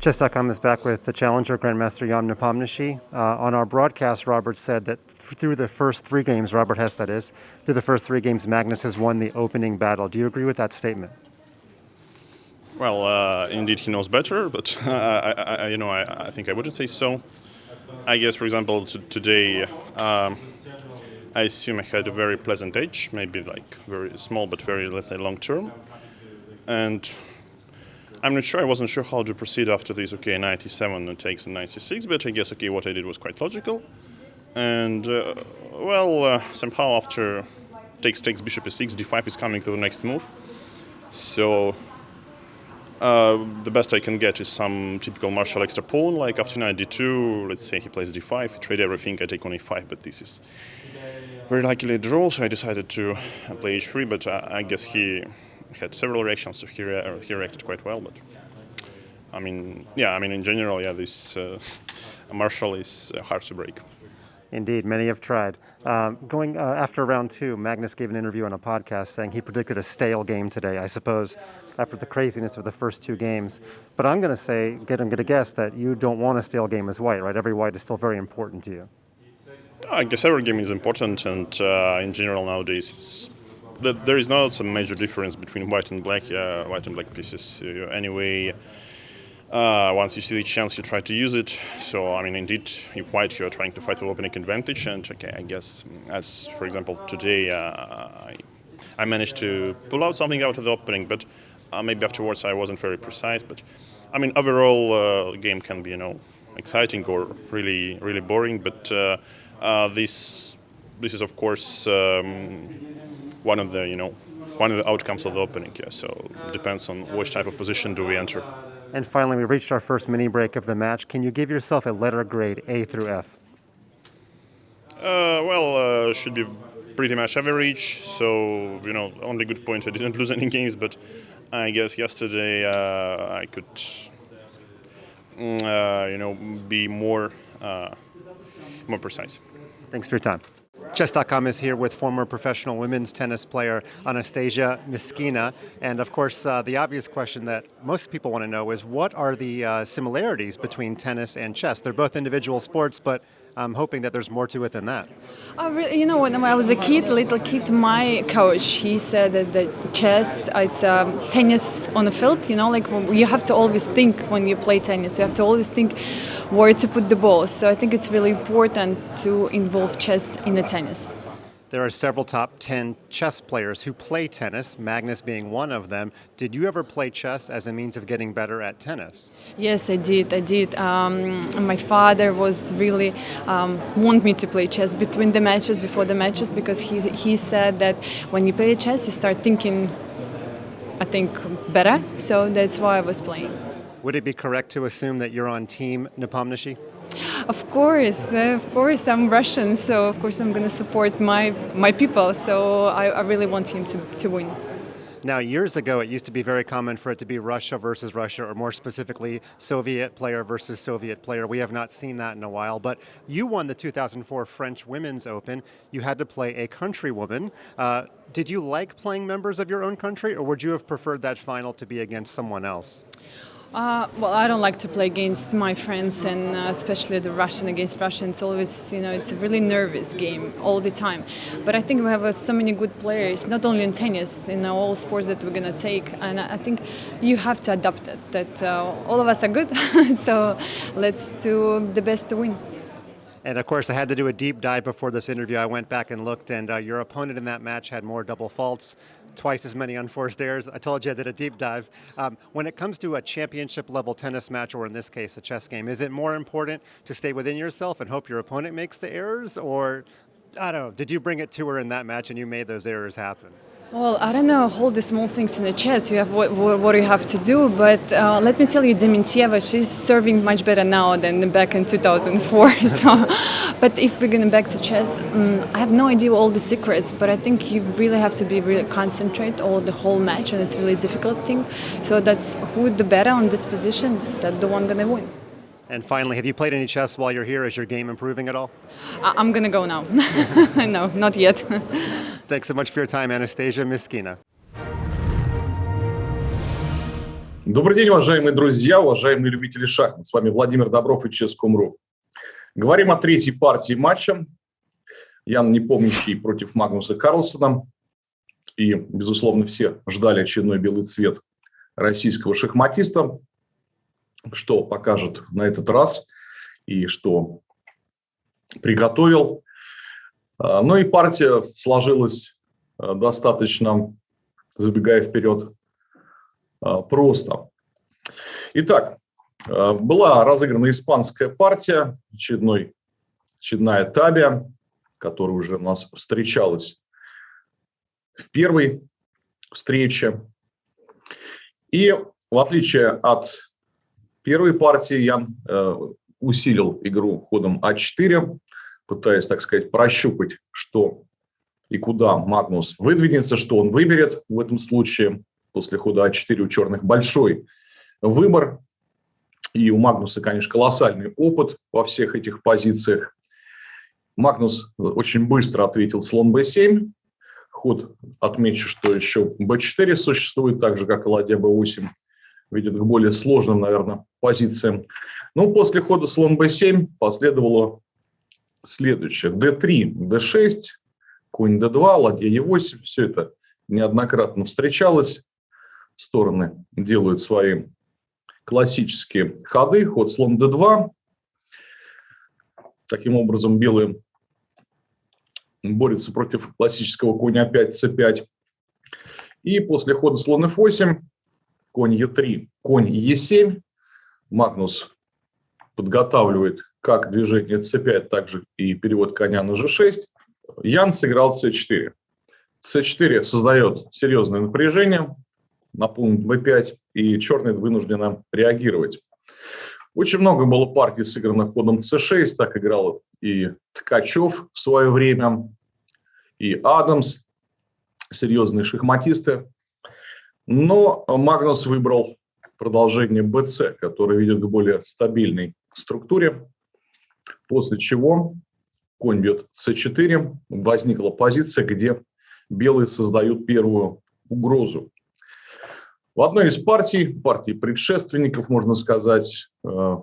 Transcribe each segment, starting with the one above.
Chess.com is back with the challenger Grandmaster Jan Nepomniachtchi. Uh, on our broadcast, Robert said that through the first three games, Robert Hess that is, through the first three games, Magnus has won the opening battle. Do you agree with that statement? Well, uh, indeed, he knows better, but uh, I, I, you know, I, I, think I wouldn't say so. I guess, for example, today, um, I assume I had a very pleasant edge, maybe like very small, but very, let's say, long term, and I'm not sure. I wasn't sure how to proceed after this. Okay, 97 takes a 96, but I guess okay, what I did was quite logical. And uh, well, uh, somehow after takes takes bishop e6, d5 is coming to the next move. So uh, the best I can get is some typical martial extra pawn, like after knight d2. Let's say he plays d5, he trade everything. I take on e5, but this is very likely a draw. So I decided to play h3, but I, I guess he had several reactions, so he, re he reacted quite well. But I mean, yeah, I mean, in general, yeah, this uh, Marshall is uh, hard to break. Indeed, many have tried. Um, going uh, after round two, Magnus gave an interview on a podcast saying he predicted a stale game today. I suppose after the craziness of the first two games, but I'm going to say, get, I'm going to guess that you don't want a stale game as white, right? Every white is still very important to you. I guess every game is important, and uh, in general nowadays it's there is not a major difference between white and black, uh, white and black pieces. Uh, anyway, uh, once you see the chance, you try to use it. So, I mean, indeed, if white, you're trying to fight for opening advantage. And okay, I guess, as for example, today, uh, I, I, managed to pull out something out of the opening, but uh, maybe afterwards I wasn't very precise. But I mean, overall, game can be, you know, exciting or really, really boring. But this, this is, of course. Um, one of the you know one of the outcomes of the opening. Yeah, so it depends on which type of position do we enter. And finally, we reached our first mini break of the match. Can you give yourself a letter grade A through F? Uh, well, uh, should be pretty much average. So you know, only good point I didn't lose any games, but I guess yesterday uh, I could, mm, uh, you know, be more uh, more precise. Thanks for your time. Chess.com is here with former professional women's tennis player Anastasia Miskina, And of course, uh, the obvious question that most people want to know is what are the uh, similarities between tennis and chess? They're both individual sports, but I'm hoping that there's more to it than that. Uh, really, you know, when I was a kid, little kid, my coach, he said that the chess, it's um, tennis on the field, you know, like you have to always think when you play tennis, you have to always think where to put the ball. So I think it's really important to involve chess in the tennis. There are several top 10 chess players who play tennis, Magnus being one of them. Did you ever play chess as a means of getting better at tennis? Yes, I did. I did. Um, my father was really um, want me to play chess between the matches, before the matches, because he, he said that when you play chess, you start thinking, I think, better. So that's why I was playing. Would it be correct to assume that you're on team Nepomniachtchi? Of course, uh, of course, I'm Russian, so of course I'm going to support my, my people, so I, I really want him to, to win. Now, years ago, it used to be very common for it to be Russia versus Russia, or more specifically, Soviet player versus Soviet player. We have not seen that in a while, but you won the 2004 French Women's Open. You had to play a countrywoman. Uh, did you like playing members of your own country, or would you have preferred that final to be against someone else? Uh, well, I don't like to play against my friends, and uh, especially the Russian against Russian. It's always, you know, it's a really nervous game all the time. But I think we have uh, so many good players, not only in tennis, in all sports that we're gonna take. And I think you have to adapt it. That uh, all of us are good, so let's do the best to win. And of course, I had to do a deep dive before this interview. I went back and looked, and uh, your opponent in that match had more double faults, twice as many unforced errors. I told you I did a deep dive. Um, when it comes to a championship level tennis match, or in this case, a chess game, is it more important to stay within yourself and hope your opponent makes the errors? Or, I don't know, did you bring it to her in that match and you made those errors happen? Well, I don't know all the small things in the chess. You have what, what you have to do, but uh, let me tell you, Dementieva, she's serving much better now than back in 2004. so, but if we're going back to chess, um, I have no idea all the secrets, but I think you really have to be really concentrate all the whole match, and it's really difficult thing. So that's who the better on this position, that the one gonna win. And finally, have you played any chess while you're here? Is your game improving at all? I'm going to go now. no, not yet. Thanks so much for your time, Anastasia Myskina. Добрый день, уважаемые друзья, уважаемые любители шахмат. С вами Владимир Добров и Ческом.ру. Говорим о третьей партии матча. Ян Непомнящий против Магнуса Карлсона. И, безусловно, все ждали очередной белый цвет российского шахматиста. Что покажет на этот раз и что приготовил. А, ну и партия сложилась а, достаточно, забегая вперед, а, просто. Итак, была разыграна испанская партия, очередной, очередная табия, которая уже у нас встречалась в первой встрече. И в отличие от первой партии, я э, усилил игру ходом А4, пытаясь, так сказать, прощупать, что и куда Магнус выдвинется, что он выберет в этом случае. После хода А4 у черных большой выбор. И у Магнуса, конечно, колоссальный опыт во всех этих позициях. Магнус очень быстро ответил слон b7. Ход отмечу, что еще b4 существует, так же, как и ладья b8. Ведет к более сложным, наверное, позициям. Ну, после хода слон b7 последовало следующее. d3, d6, конь d2, ладья e8. Все это неоднократно встречалось. Стороны делают свои классические ходы. Ход слон d2. Таким образом, белые борются против классического коня 5 c5. И после хода слон f8, конь e3, конь e7, Магнус подготавливает как движение c5, так же и перевод коня на g6. Ян сыграл c4. c4 создает серьезное напряжение на пункт b5, и черный вынуждены реагировать. Очень много было партий, сыгранных ходом c6, так играл и Ткачев в свое время, и Адамс, серьезные шахматисты. Но Магнус выбрал продолжение BC, которое ведет к более стабильной структуре, после чего конь бьет c4, возникла позиция, где белые создают первую угрозу. В одной из партий, партий предшественников, можно сказать, э,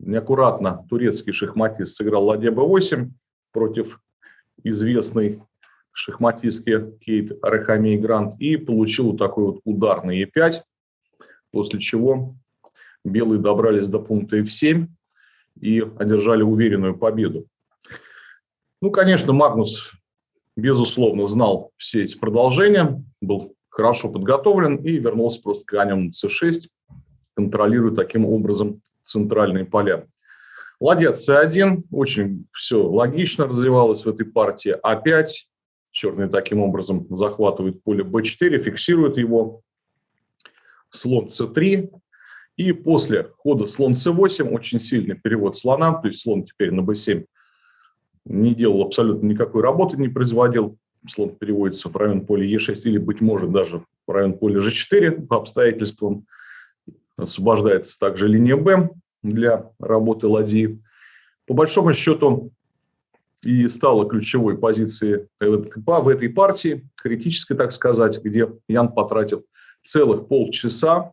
неаккуратно турецкий шахматист сыграл ладья b8 против известной шахматистки Кейт Рахамей Грант и получил вот такой вот удар на e5, после чего белые добрались до пункта f7 и одержали уверенную победу. Ну, конечно, Магнус, безусловно, знал все эти продолжения, был хорошо подготовлен и вернулся просто конем c6, контролируя таким образом центральные поля. Ладья c1, очень все логично развивалось в этой партии. А5, черные таким образом захватывают поле b4, фиксируют его. Слон c3. И после хода слон c8 очень сильный перевод слона, то есть слон теперь на b7 не делал абсолютно никакой работы, не производил. Слон переводится в район поля e6 или, быть может, даже в район поля g4 по обстоятельствам. Освобождается также линия b для работы ладьи. По большому счету и стала ключевой позицией в этой партии, критической, так сказать, где Ян потратил целых полчаса.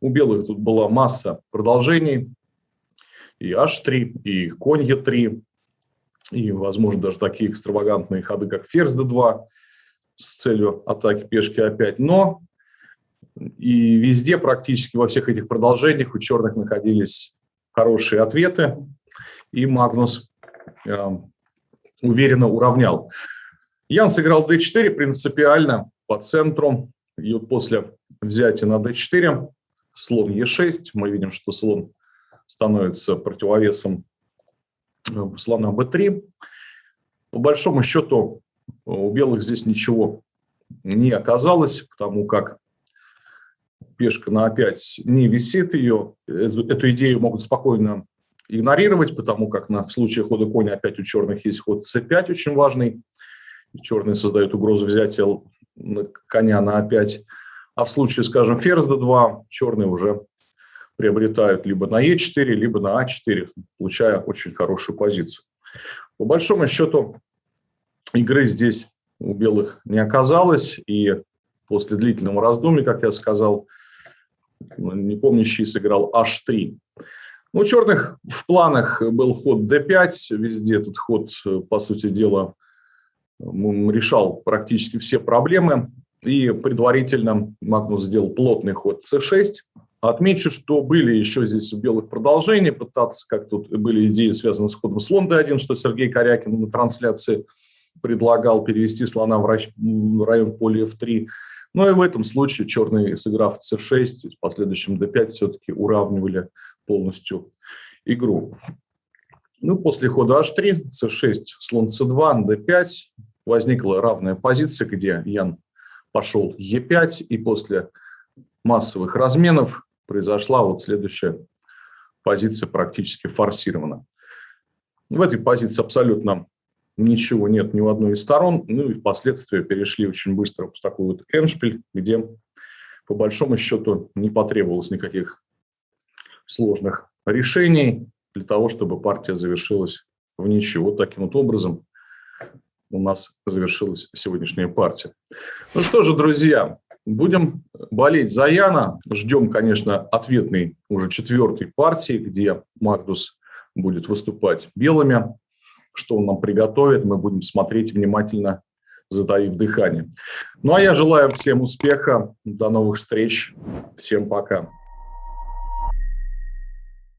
У белых тут была масса продолжений, и h3, и конь e3, и, возможно, даже такие экстравагантные ходы, как ферзь d2 с целью атаки пешки a5. Но и везде, практически во всех этих продолжениях у черных находились хорошие ответы, и Магнус э, уверенно уравнял. Ян сыграл d4 принципиально по центру, и вот после взятия на d4 слон e6, мы видим, что слон становится противовесом Э, слона b3. По большому счету у белых здесь ничего не оказалось, потому как пешка на a5 не висит ее. Эту, эту идею могут спокойно игнорировать, потому как на, в случае хода коня опять у черных есть ход c5 очень важный. Черные создают угрозу взятия коня на a5. А в случае, скажем, ферзь d2, черные уже приобретают либо на Е4, либо на А4, получая очень хорошую позицию. По большому счету игры здесь у белых не оказалось, и после длительного раздумья, как я сказал, не помнящий сыграл h3. Ну, у черных в планах был ход d5, везде этот ход, по сути дела, решал практически все проблемы. И предварительно Магнус сделал плотный ход c6. Отмечу, что были еще здесь в белых продолжения, пытаться, как тут были идеи, связанные с ходом слон d1, что Сергей Корякин на трансляции предлагал перевести слона в район поля f3. Но и в этом случае черные, сыграв c6, в последующем d5, все-таки уравнивали полностью игру. Ну, после хода h3, c6, слон c2, d5, возникла равная позиция, где Ян пошел e5, и после массовых разменов произошла вот следующая позиция практически форсирована. В этой позиции абсолютно ничего нет ни у одной из сторон, ну и впоследствии перешли очень быстро в такой вот эншпиль, где по большому счету не потребовалось никаких сложных решений для того, чтобы партия завершилась в ничью. Вот таким вот образом у нас завершилась сегодняшняя партия. Ну что же, друзья, будем болеть за Яна. Ждем, конечно, ответной уже четвертой партии, где Магнус будет выступать белыми. Что он нам приготовит, мы будем смотреть внимательно, затаив дыхание. Ну а я желаю всем успеха, до новых встреч, всем пока.